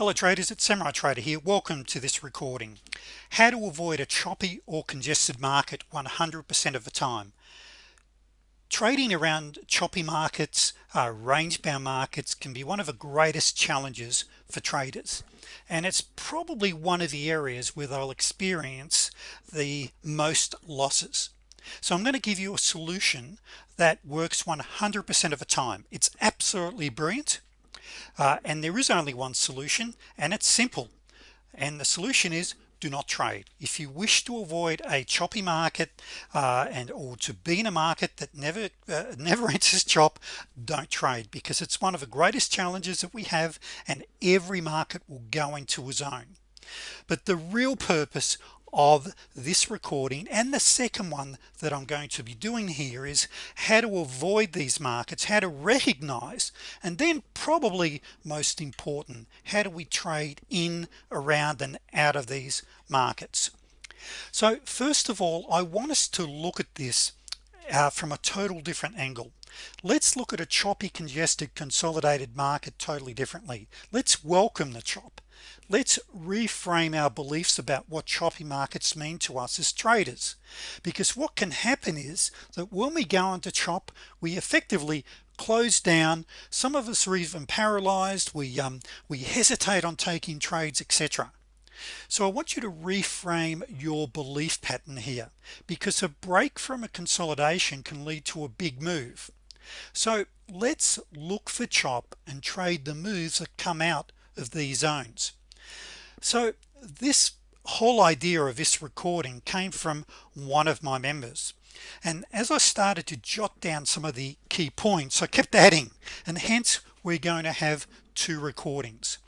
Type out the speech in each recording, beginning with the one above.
hello traders it's Samurai Trader here. Welcome to this recording. How to avoid a choppy or congested market 100% of the time. Trading around choppy markets uh, range-bound markets can be one of the greatest challenges for traders. And it's probably one of the areas where they'll experience the most losses. So I'm going to give you a solution that works 100% of the time. It's absolutely brilliant uh, and there is only one solution and it's simple. And the solution is do not trade. If you wish to avoid a choppy market uh, and or to be in a market that never uh, never enters chop don't trade because it's one of the greatest challenges that we have and every market will go into a zone. But the real purpose of this recording. And the second one that I'm going to be doing here is how to avoid these markets how to recognize and then probably most important how do we trade in around and out of these markets. So first of all I want us to look at this uh, from a total different angle. Let's look at a choppy congested consolidated market totally differently. Let's welcome the chop let's reframe our beliefs about what choppy markets mean to us as traders. Because what can happen is that when we go into chop we effectively close down. Some of us are even paralyzed. We um, we hesitate on taking trades etc so I want you to reframe your belief pattern here because a break from a consolidation can lead to a big move. So let's look for chop and trade the moves that come out of these zones. So this whole idea of this recording came from one of my members. And as I started to jot down some of the key points I kept adding and hence we're going to have two recordings.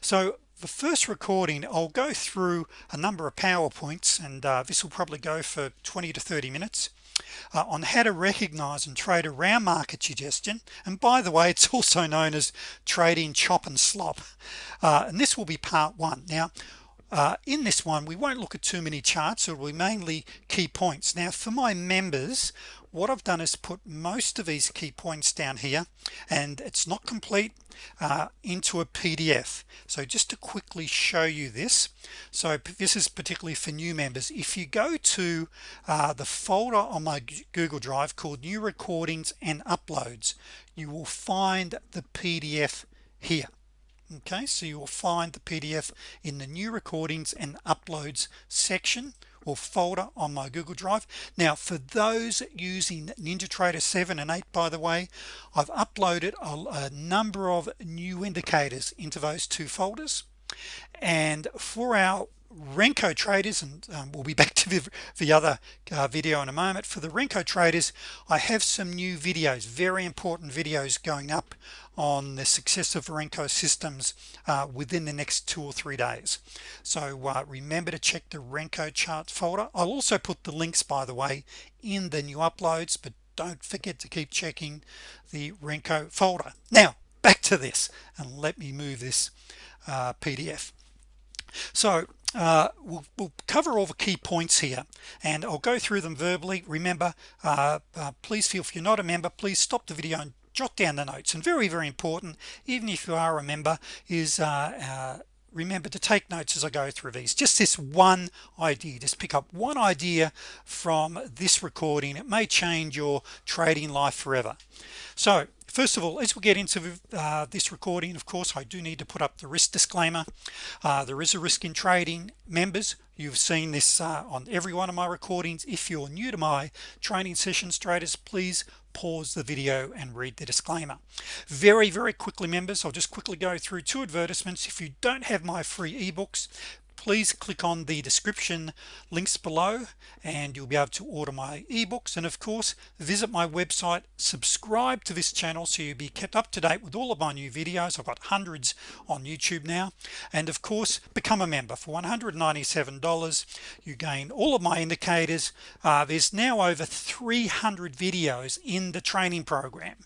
So the first recording I'll go through a number of PowerPoints and uh, this will probably go for 20 to 30 minutes uh, on how to recognize and trade around market congestion. And by the way it's also known as trading chop and slop. Uh, and this will be part one. Now uh, in this one we won't look at too many charts. It will be mainly key points. Now for my members what I've done is put most of these key points down here and it's not complete uh, into a PDF so just to quickly show you this so this is particularly for new members. If you go to uh, the folder on my Google Drive called new recordings and uploads you will find the PDF here. Okay so you will find the PDF in the new recordings and uploads section or folder on my Google Drive. Now for those using NinjaTrader 7 and 8 by the way I've uploaded a, a number of new indicators into those two folders. And for our Renko traders and um, we'll be back to the, the other uh, video in a moment. For the Renko traders I have some new videos very important videos going up on the success of Renko systems uh, within the next two or three days. So uh, remember to check the Renko charts folder. I'll also put the links by the way in the new uploads but don't forget to keep checking the Renko folder. Now back to this and let me move this uh, PDF so uh, we'll, we'll, cover all the key points here and I'll go through them verbally. Remember uh, uh, please feel if you're not a member please stop the video and jot down the notes. And very very important even if you are a member is uh, uh, remember to take notes as I go through these. Just this one idea just pick up one idea from this recording. It may change your trading life forever. So first of all as we get into uh, this recording of course I do need to put up the risk disclaimer. Uh, there is a risk in trading. Members you've seen this uh, on every one of my recordings. If you're new to my training sessions traders please pause the video and read the disclaimer. Very very quickly members I'll just quickly go through two advertisements. If you don't have my free ebooks please click on the description links below and you'll be able to order my ebooks. And of course visit my website subscribe to this channel so you'll be kept up to date with all of my new videos. I've got hundreds on YouTube now. And of course become a member. For $197 you gain all of my indicators. Uh, there's now over 300 videos in the training program.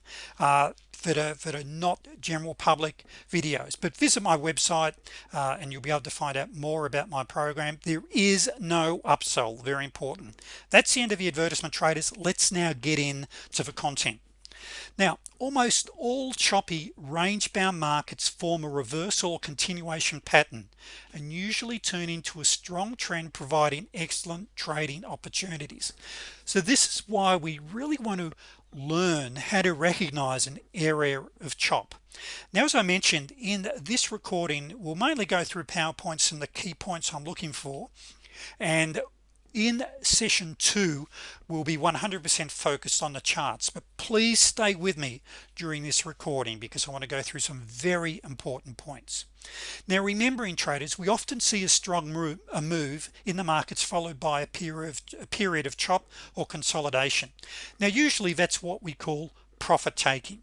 Uh, that are that are not general public videos. But visit my website uh, and you'll be able to find out more about my program. There is no upsell very important. That's the end of the advertisement traders. Let's now get in to the content. Now almost all choppy range-bound markets form a reversal or continuation pattern and usually turn into a strong trend providing excellent trading opportunities. So this is why we really want to learn how to recognize an area of chop. Now as I mentioned in this recording we'll mainly go through PowerPoints and the key points I'm looking for and in session two will be 100% focused on the charts. But please stay with me during this recording because I want to go through some very important points. Now remembering traders we often see a strong move, a move in the markets followed by a period of, a period of chop or consolidation. Now usually that's what we call profit taking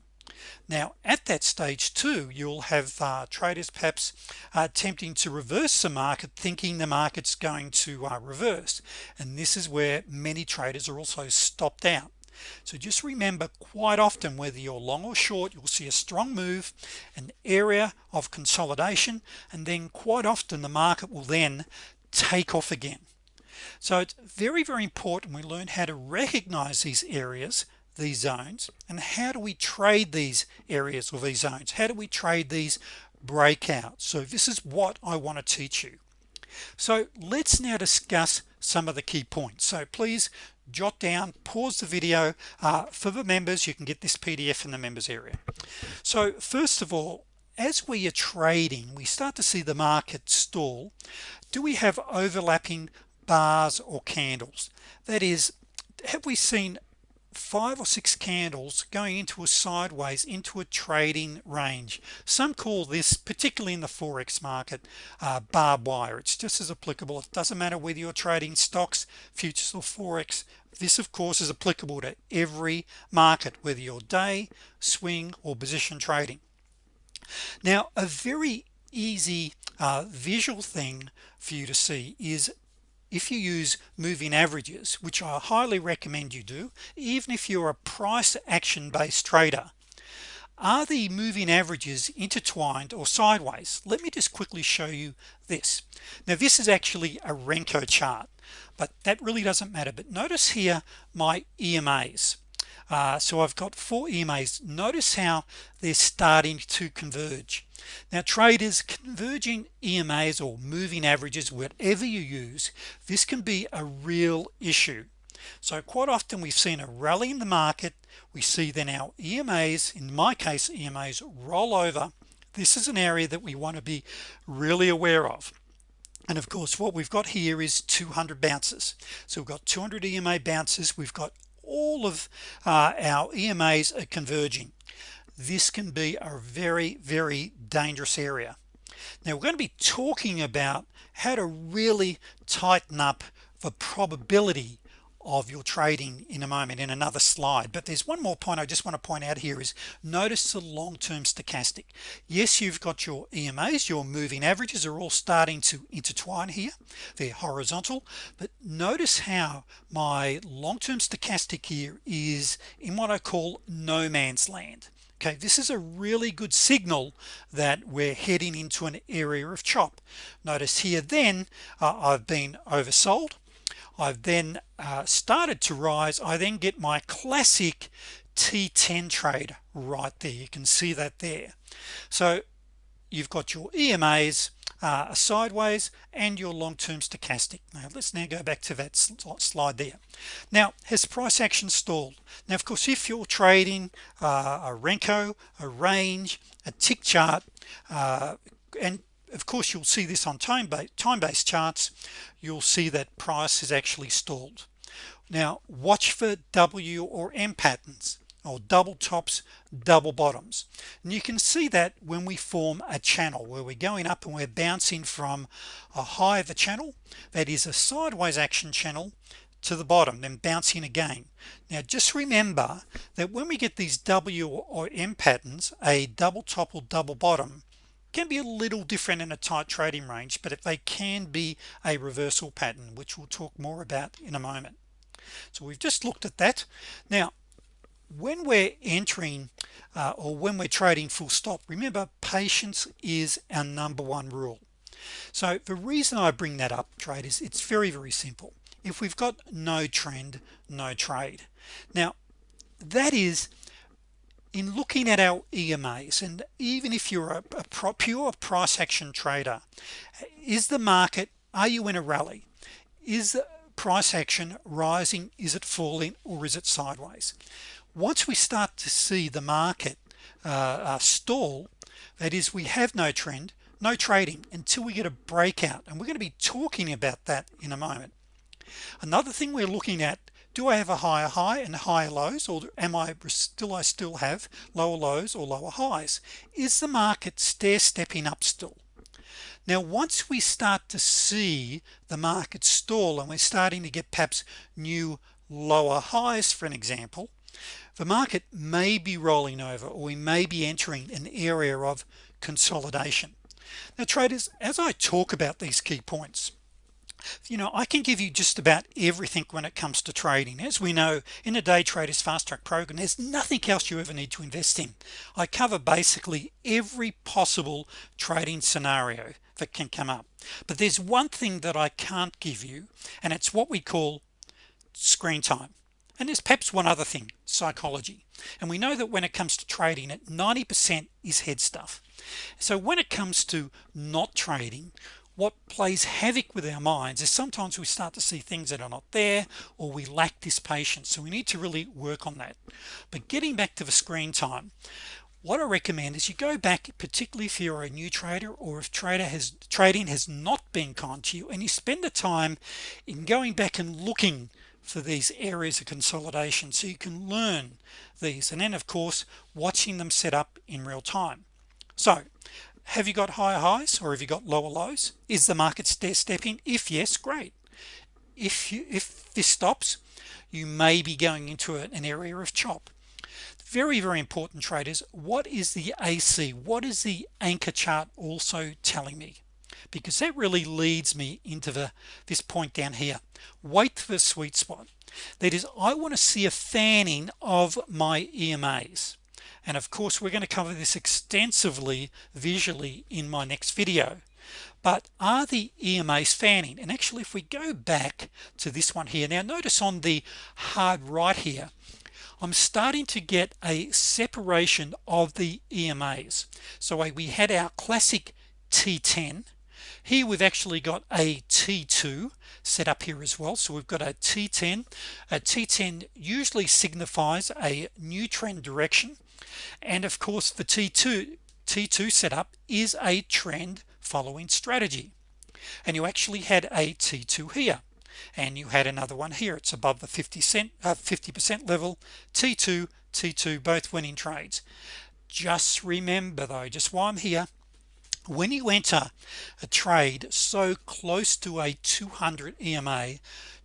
now at that stage too you'll have uh, traders perhaps uh, attempting to reverse the market thinking the market's going to uh, reverse. And this is where many traders are also stopped out. So just remember quite often whether you're long or short you'll see a strong move an area of consolidation and then quite often the market will then take off again. So it's very very important we learn how to recognize these areas these zones? And how do we trade these areas or these zones? How do we trade these breakouts? So this is what I want to teach you. So let's now discuss some of the key points. So please jot down pause the video. Uh, for the members you can get this PDF in the members area. So first of all as we are trading we start to see the market stall. Do we have overlapping bars or candles? That is have we seen five or six candles going into a sideways into a trading range. Some call this particularly in the forex market uh, barbed wire. It's just as applicable. It doesn't matter whether you're trading stocks futures or forex. This of course is applicable to every market whether you're day swing or position trading. Now a very easy uh, visual thing for you to see is if you use moving averages which I highly recommend you do even if you're a price action based trader are the moving averages intertwined or sideways? Let me just quickly show you this. Now this is actually a Renko chart but that really doesn't matter. But notice here my EMAs uh, so I've got four EMAs notice how they're starting to converge. Now traders converging EMAs or moving averages whatever you use this can be a real issue. So quite often we've seen a rally in the market. We see then our EMAs in my case EMAs roll over. This is an area that we want to be really aware of. And of course what we've got here is 200 bounces. So we've got 200 EMA bounces. We've got all of uh, our EMAs are converging. This can be a very very dangerous area. Now we're going to be talking about how to really tighten up the probability of your trading in a moment in another slide. But there's one more point I just want to point out here is notice the long-term stochastic. Yes you've got your EMAs your moving averages are all starting to intertwine here. They're horizontal. But notice how my long-term stochastic here is in what I call no man's land. Okay this is a really good signal that we're heading into an area of chop. Notice here then uh, I've been oversold I've then uh, started to rise. I then get my classic T10 trade right there. You can see that there. So you've got your EMAs uh, sideways and your long-term stochastic. Now let's now go back to that slide there. Now has price action stalled? Now of course if you're trading uh, a Renko a range a tick chart uh, and of course you'll see this on time-based time-based charts. You'll see that price is actually stalled. Now watch for W or M patterns or double tops double bottoms. And you can see that when we form a channel where we're going up and we're bouncing from a high of a channel that is a sideways action channel to the bottom then bouncing again. Now just remember that when we get these W or M patterns a double top or double bottom can be a little different in a tight trading range but if they can be a reversal pattern which we'll talk more about in a moment. So we've just looked at that. Now when we're entering uh, or when we're trading full stop remember patience is our number one rule. So the reason I bring that up traders it's very very simple. If we've got no trend no trade. Now that is in looking at our EMAs and even if you're a, a pure price action trader is the market are you in a rally? Is the price action rising? Is it falling or is it sideways? Once we start to see the market uh, uh, stall that is we have no trend no trading until we get a breakout and we're going to be talking about that in a moment. Another thing we're looking at do I have a higher high and higher lows or am I still I still have lower lows or lower highs? Is the market stair stepping up still? Now once we start to see the market stall and we're starting to get perhaps new lower highs for an example the market may be rolling over or we may be entering an area of consolidation. Now traders as I talk about these key points you know I can give you just about everything when it comes to trading. As we know in a day traders fast track program there's nothing else you ever need to invest in. I cover basically every possible trading scenario that can come up. But there's one thing that I can't give you and it's what we call screen time. And there's perhaps one other thing psychology. And we know that when it comes to trading at 90% is head stuff. So when it comes to not trading what plays havoc with our minds is sometimes we start to see things that are not there or we lack this patience. So we need to really work on that. But getting back to the screen time what I recommend is you go back particularly if you're a new trader or if trader has trading has not been kind to you and you spend the time in going back and looking for these areas of consolidation so you can learn these. And then of course watching them set up in real time. So have you got higher highs or have you got lower lows? Is the market stair stepping? If yes great. If you if this stops you may be going into an area of chop. Very very important traders what is the AC what is the anchor chart also telling me? Because that really leads me into the this point down here. Wait for the sweet spot. That is I want to see a fanning of my EMAs and of course we're going to cover this extensively visually in my next video. But are the EMAs fanning? And actually if we go back to this one here now notice on the hard right here I'm starting to get a separation of the EMAs so we had our classic T10 here we've actually got a t2 set up here as well. So we've got a t10 a t10 usually signifies a new trend direction. And of course the t2 t2 setup is a trend following strategy. And you actually had a t2 here. And you had another one here. It's above the 50 cent uh, 50% level. T2 t2 both winning trades. Just remember though just while I'm here when you enter a trade so close to a 200 EMA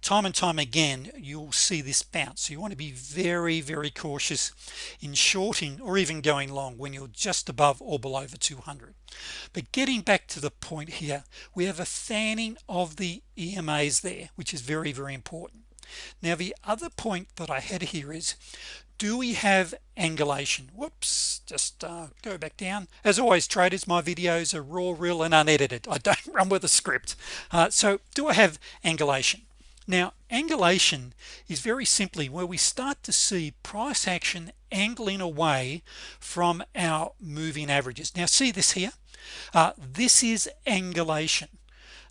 time and time again you'll see this bounce. So you want to be very very cautious in shorting or even going long when you're just above or below the 200 but getting back to the point here we have a fanning of the EMAs there which is very very important. Now the other point that I had here is do we have angulation? Whoops just uh, go back down. As always traders my videos are raw real and unedited. I don't run with a script. Uh, so do I have angulation? Now angulation is very simply where we start to see price action angling away from our moving averages. Now see this here? Uh, this is angulation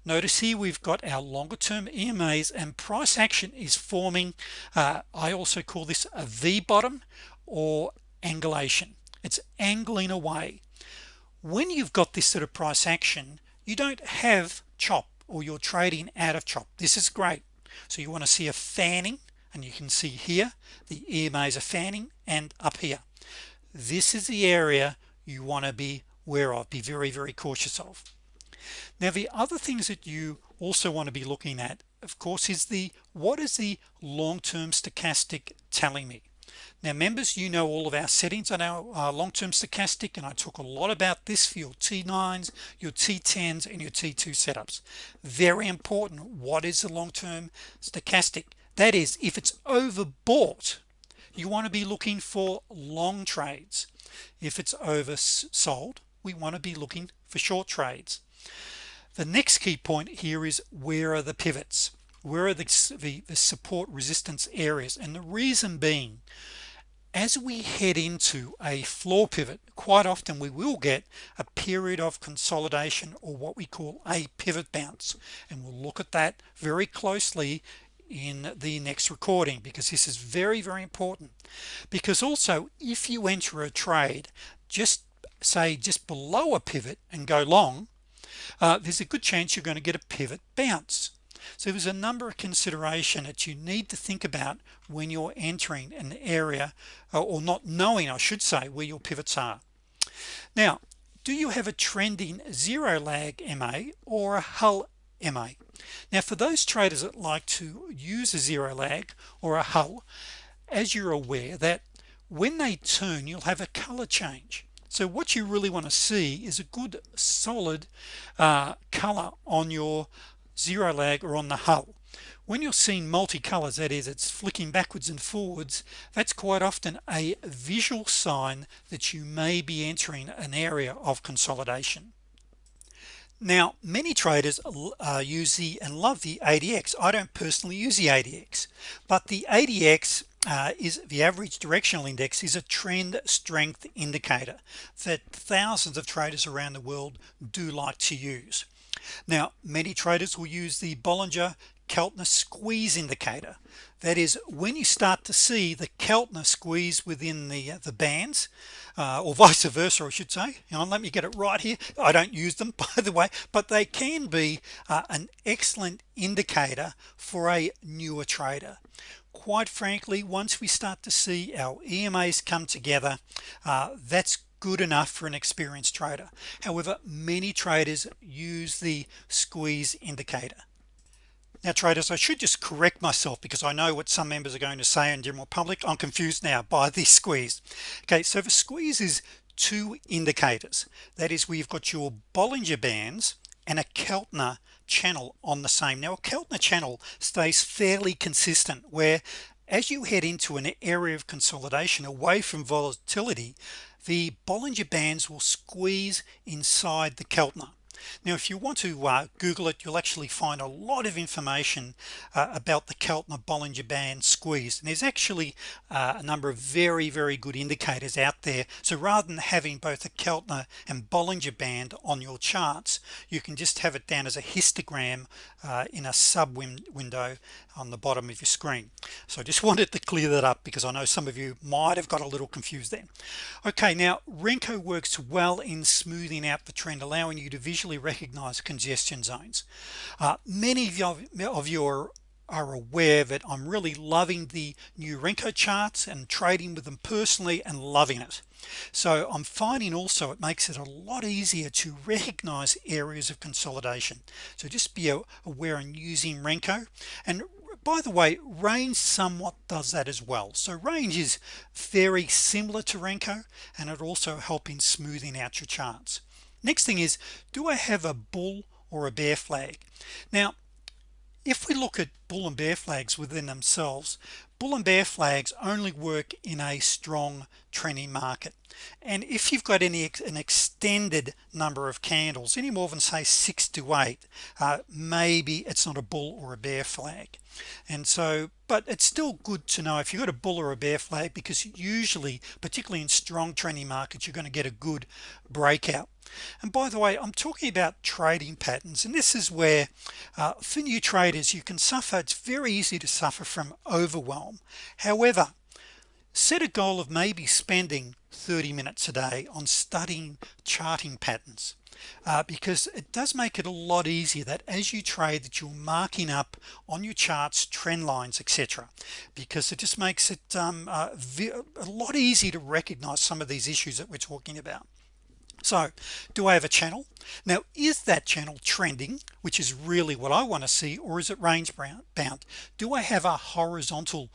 notice here we've got our longer-term EMAs and price action is forming uh, I also call this a V bottom or angulation. It's angling away. When you've got this sort of price action you don't have chop or you're trading out of chop. This is great. So you want to see a fanning and you can see here the EMAs are fanning and up here. This is the area you want to be aware of be very very cautious of now the other things that you also want to be looking at of course is the what is the long-term stochastic telling me? Now members you know all of our settings on our uh, long-term stochastic and I talk a lot about this for your t9s your t10s and your t2 setups. Very important what is the long-term stochastic? That is if it's overbought you want to be looking for long trades. If it's oversold we want to be looking for short trades the next key point here is where are the pivots? Where are the, the, the support resistance areas? And the reason being as we head into a floor pivot quite often we will get a period of consolidation or what we call a pivot bounce. And we'll look at that very closely in the next recording because this is very very important. Because also if you enter a trade just say just below a pivot and go long uh, there's a good chance you're going to get a pivot bounce. So there's a number of consideration that you need to think about when you're entering an area uh, or not knowing I should say where your pivots are. Now do you have a trending zero lag MA or a Hull MA now for those traders that like to use a zero lag or a Hull as you're aware that when they turn you'll have a color change so what you really want to see is a good solid uh, color on your zero lag or on the Hull. When you're seeing multicolors that is it's flicking backwards and forwards that's quite often a visual sign that you may be entering an area of consolidation. Now many traders uh, use the and love the ADX I don't personally use the ADX but the ADX uh, is the average directional index is a trend strength indicator that thousands of traders around the world do like to use. Now many traders will use the Bollinger Keltner squeeze indicator. That is when you start to see the Keltner squeeze within the uh, the bands uh, or vice versa I should say let me get it right here. I don't use them by the way but they can be uh, an excellent indicator for a newer trader quite frankly once we start to see our EMAs come together uh, that's good enough for an experienced trader. However many traders use the squeeze indicator. Now traders I should just correct myself because I know what some members are going to say in general public. I'm confused now by the squeeze. Okay so the squeeze is two indicators. That is we've got your Bollinger bands and a Keltner channel on the same. Now a Keltner channel stays fairly consistent where as you head into an area of consolidation away from volatility the Bollinger Bands will squeeze inside the Keltner now if you want to uh, Google it you'll actually find a lot of information uh, about the Keltner Bollinger Band squeeze and there's actually uh, a number of very very good indicators out there. So rather than having both a Keltner and Bollinger Band on your charts you can just have it down as a histogram uh, in a sub win window on the bottom of your screen. So I just wanted to clear that up because I know some of you might have got a little confused then okay now Renko works well in smoothing out the trend allowing you to visually recognize congestion zones. Uh, many of you, of you are, are aware that I'm really loving the new Renko charts and trading with them personally and loving it. So I'm finding also it makes it a lot easier to recognize areas of consolidation. So just be aware in using Renko. And by the way range somewhat does that as well. So range is very similar to Renko and it also helping smoothing out your charts next thing is do I have a bull or a bear flag? Now if we look at bull and bear flags within themselves bull and bear flags only work in a strong trending market. And if you've got any an extended number of candles any more than say six to eight uh, maybe it's not a bull or a bear flag. And so but it's still good to know if you've got a bull or a bear flag because usually particularly in strong trending markets you're going to get a good breakout and by the way I'm talking about trading patterns and this is where uh, for new traders you can suffer it's very easy to suffer from overwhelm. However set a goal of maybe spending 30 minutes a day on studying charting patterns uh, because it does make it a lot easier that as you trade that you're marking up on your charts trend lines etc because it just makes it um, uh, a lot easier to recognize some of these issues that we're talking about so do I have a channel? Now is that channel trending which is really what I want to see or is it range bound? Do I have a horizontal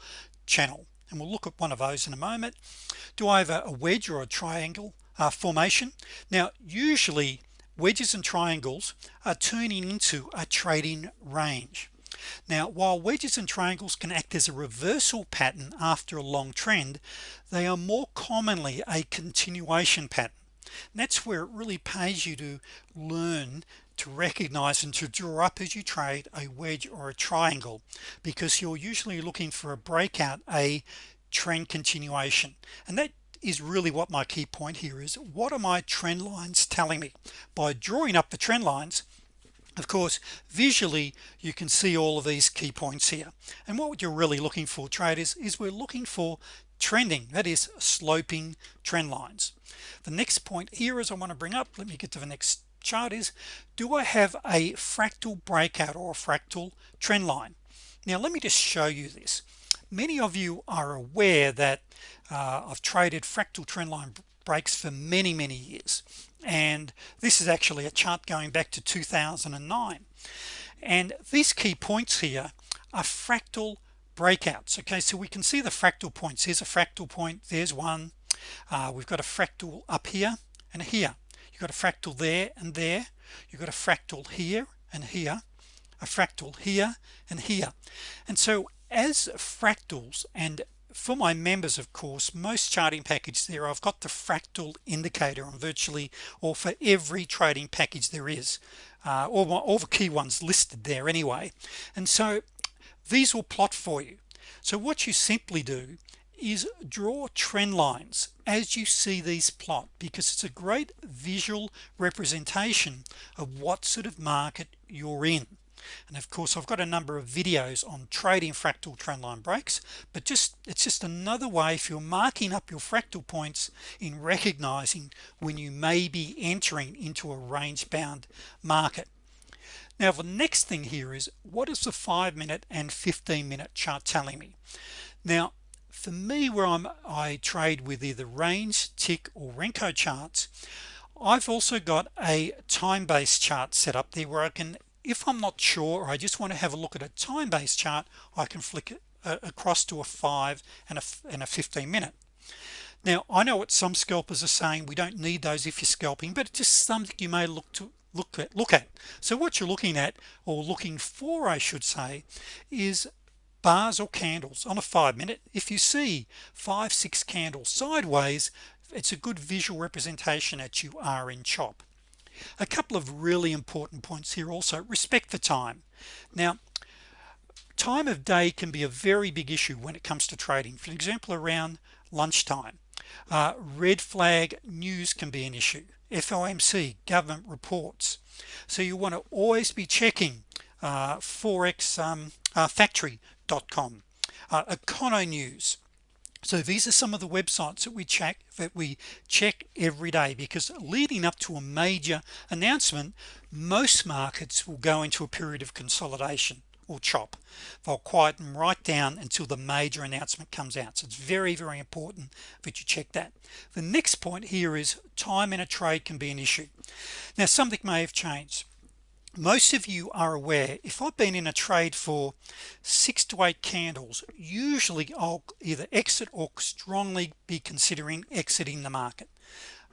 channel? And we'll look at one of those in a moment. Do I have a, wedge or a triangle uh, formation? Now usually wedges and triangles are turning into a trading range. Now while wedges and triangles can act as a reversal pattern after a long trend they are more commonly a continuation pattern that's where it really pays you to learn to recognize and to draw up as you trade a wedge or a triangle because you're usually looking for a breakout a trend continuation. And that is really what my key point here is. What are my trend lines telling me? By drawing up the trend lines of course visually you can see all of these key points here. And what you're really looking for traders is we're looking for trending that is sloping trend lines. The next point here is I want to bring up let me get to the next chart is do I have a fractal breakout or a fractal trend line? Now let me just show you this. Many of you are aware that uh, I've traded fractal trend line breaks for many many years and this is actually a chart going back to 2009 and these key points here are fractal breakouts. Okay so we can see the fractal points. Here's a fractal point. There's one. Uh, we've got a fractal up here and here. You've got a fractal there and there. You've got a fractal here and here. A fractal here and here. And so as fractals and for my members of course most charting package there I've got the fractal indicator on virtually or for every trading package there is uh, all, all the key ones listed there anyway. And so these will plot for you. So what you simply do is draw trend lines as you see these plot because it's a great visual representation of what sort of market you're in. And of course I've got a number of videos on trading fractal trendline breaks but just it's just another way if you're marking up your fractal points in recognizing when you may be entering into a range-bound market now the next thing here is what is the five minute and 15 minute chart telling me? Now for me where I'm I trade with either range tick or Renko charts I've also got a time-based chart set up there where I can if I'm not sure or I just want to have a look at a time-based chart I can flick it uh, across to a 5 and a, and a 15 minute now I know what some scalpers are saying we don't need those if you're scalping but it's just something you may look to look at look at. So what you're looking at or looking for I should say is bars or candles on a five minute. If you see five six candles sideways it's a good visual representation that you are in chop a couple of really important points here also. Respect the time. Now time of day can be a very big issue when it comes to trading. For example around lunchtime uh, red flag news can be an issue FOMC government reports. So you want to always be checking uh, forex um, uh, factory.com uh, econo news. So these are some of the websites that we check that we check every day because leading up to a major announcement most markets will go into a period of consolidation or chop. They'll quieten right down until the major announcement comes out. So it's very very important that you check that. The next point here is time in a trade can be an issue. Now something may have changed. Most of you are aware if I've been in a trade for six to eight candles usually I'll either exit or strongly be considering exiting the market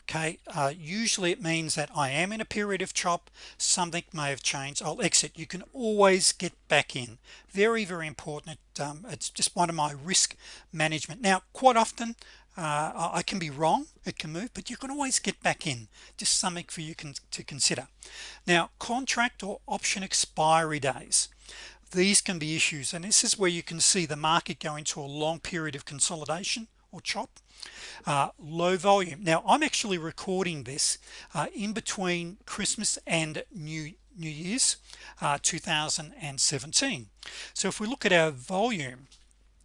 okay uh, usually it means that I am in a period of chop something may have changed I'll exit. You can always get back in. Very very important um, it's just one of my risk management. Now quite often uh, I can be wrong it can move but you can always get back in. Just something for you can to consider. Now contract or option expiry days. These can be issues and this is where you can see the market go into a long period of consolidation or chop uh, low volume. Now I'm actually recording this uh, in between Christmas and New New Year's uh, 2017 so if we look at our volume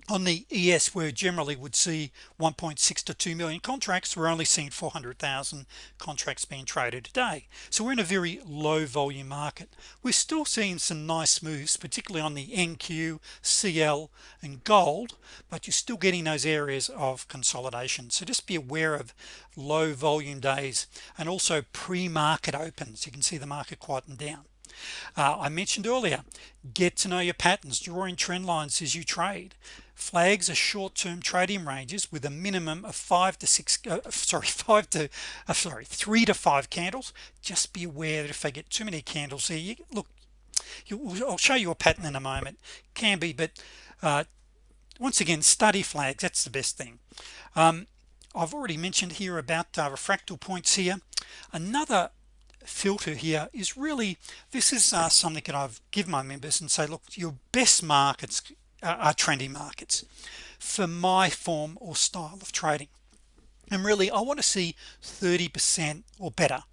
on the ES where generally would see 1.6 to 2 million contracts. We're only seeing 400,000 contracts being traded today. So we're in a very low volume market. We're still seeing some nice moves particularly on the NQ CL and gold but you're still getting those areas of consolidation. So just be aware of low volume days and also pre-market opens. You can see the market quieting down uh, I mentioned earlier get to know your patterns drawing trend lines as you trade. Flags are short-term trading ranges with a minimum of five to six uh, sorry five to uh, sorry three to five candles. Just be aware that if they get too many candles here you look you, I'll show you a pattern in a moment. Can be but uh, once again study flags that's the best thing. Um, I've already mentioned here about uh, refractal points here. Another filter here is really this is uh, something that I've given my members and say look your best markets uh, are trendy markets for my form or style of trading. And really I want to see 30% or better.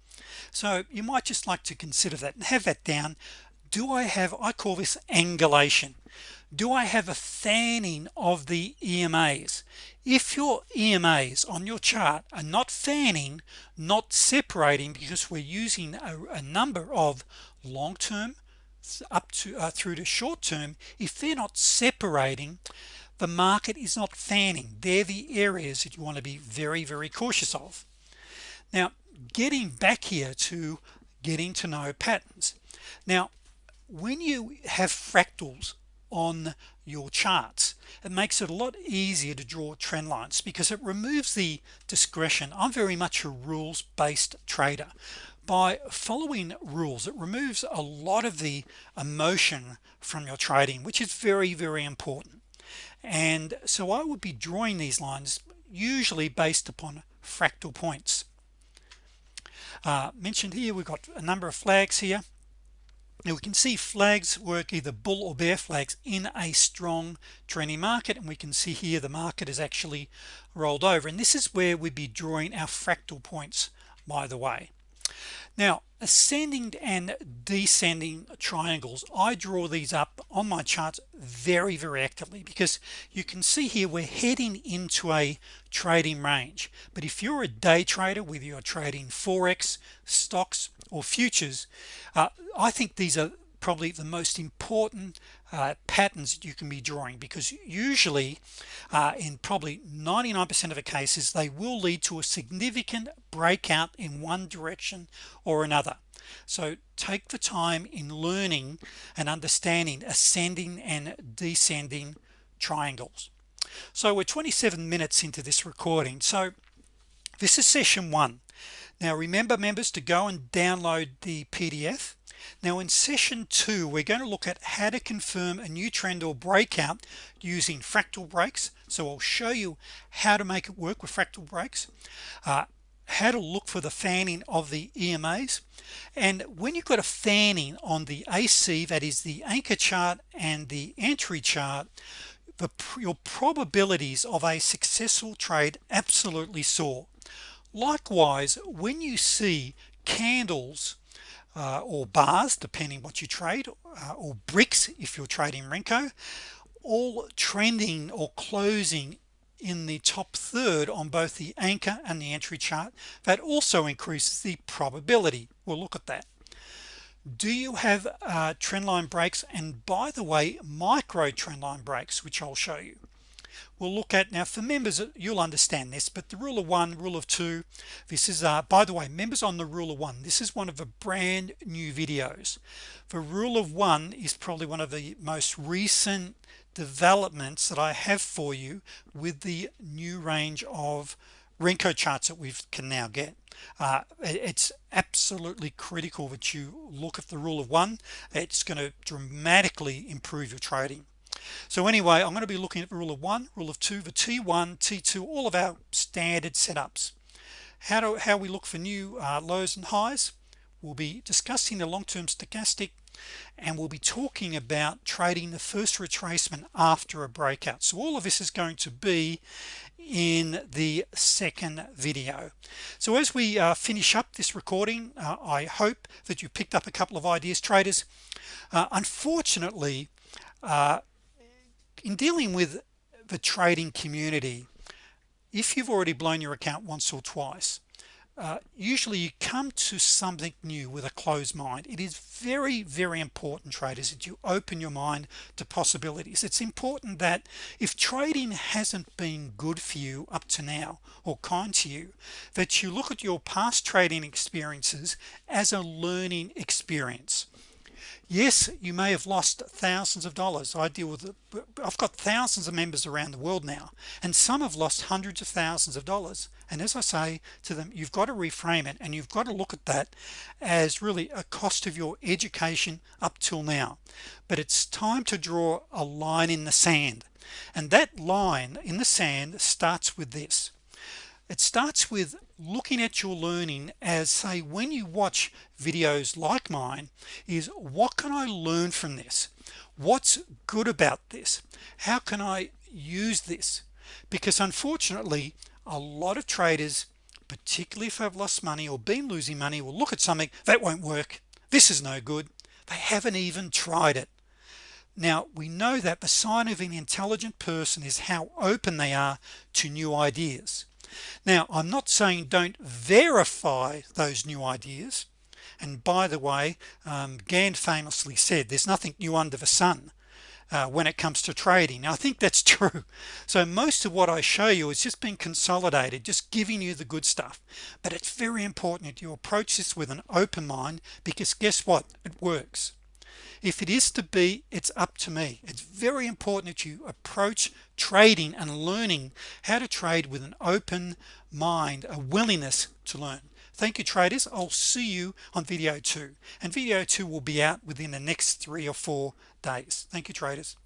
So you might just like to consider that and have that down. Do I have I call this angulation do I have a fanning of the EMAs if your EMAs on your chart are not fanning not separating because we're using a, a number of long-term up to uh, through to short-term if they're not separating the market is not fanning. They're the areas that you want to be very very cautious of. Now getting back here to getting to know patterns. Now when you have fractals on your charts. It makes it a lot easier to draw trend lines because it removes the discretion. I'm very much a rules-based trader. By following rules it removes a lot of the emotion from your trading which is very very important. And so I would be drawing these lines usually based upon fractal points. Uh, mentioned here we've got a number of flags here now we can see flags work either bull or bear flags in a strong trending market and we can see here the market is actually rolled over and this is where we'd be drawing our fractal points by the way. Now ascending and descending triangles. I draw these up on my charts very very actively because you can see here we're heading into a trading range. But if you're a day trader whether you're trading forex stocks or futures uh, I think these are probably the most important uh, patterns that you can be drawing because usually uh, in probably 99% of the cases they will lead to a significant breakout in one direction or another. So take the time in learning and understanding ascending and descending triangles. So we're 27 minutes into this recording. So this is session one now remember members to go and download the PDF now in session two we're going to look at how to confirm a new trend or breakout using fractal breaks. So I'll show you how to make it work with fractal breaks uh, how to look for the fanning of the EMAs and when you've got a fanning on the AC that is the anchor chart and the entry chart the your probabilities of a successful trade absolutely soar likewise when you see candles uh, or bars depending what you trade uh, or bricks if you're trading Renko all trending or closing in the top third on both the anchor and the entry chart that also increases the probability. We'll look at that. Do you have uh, trendline breaks? And by the way micro trendline breaks which I'll show you we'll look at. Now for members you'll understand this but the rule of one rule of two this is uh by the way members on the rule of one this is one of the brand new videos. The rule of one is probably one of the most recent developments that I have for you with the new range of Renko charts that we can now get. Uh, it's absolutely critical that you look at the rule of one. It's going to dramatically improve your trading so anyway I'm going to be looking at rule of one rule of two the t1 t2 all of our standard setups. How do how we look for new uh, lows and highs? We'll be discussing the long-term stochastic and we'll be talking about trading the first retracement after a breakout. So all of this is going to be in the second video. So as we uh, finish up this recording uh, I hope that you picked up a couple of ideas traders. Uh, unfortunately uh, in dealing with the trading community if you've already blown your account once or twice uh, usually you come to something new with a closed mind. It is very very important traders that you open your mind to possibilities. It's important that if trading hasn't been good for you up to now or kind to you that you look at your past trading experiences as a learning experience yes you may have lost thousands of dollars. I deal with it I've got thousands of members around the world now and some have lost hundreds of thousands of dollars. And as I say to them you've got to reframe it and you've got to look at that as really a cost of your education up till now. But it's time to draw a line in the sand. And that line in the sand starts with this it starts with looking at your learning as say when you watch videos like mine is what can I learn from this? What's good about this? How can I use this? Because unfortunately a lot of traders particularly if I've lost money or been losing money will look at something that won't work this is no good. They haven't even tried it. Now we know that the sign of an intelligent person is how open they are to new ideas now I'm not saying don't verify those new ideas. And by the way um, Gann famously said there's nothing new under the sun uh, when it comes to trading. Now, I think that's true. So most of what I show you is just being consolidated just giving you the good stuff. But it's very important that you approach this with an open mind because guess what? It works if it is to be it's up to me. It's very important that you approach trading and learning how to trade with an open mind a willingness to learn. Thank you traders. I'll see you on video 2 and video 2 will be out within the next three or four days. Thank you traders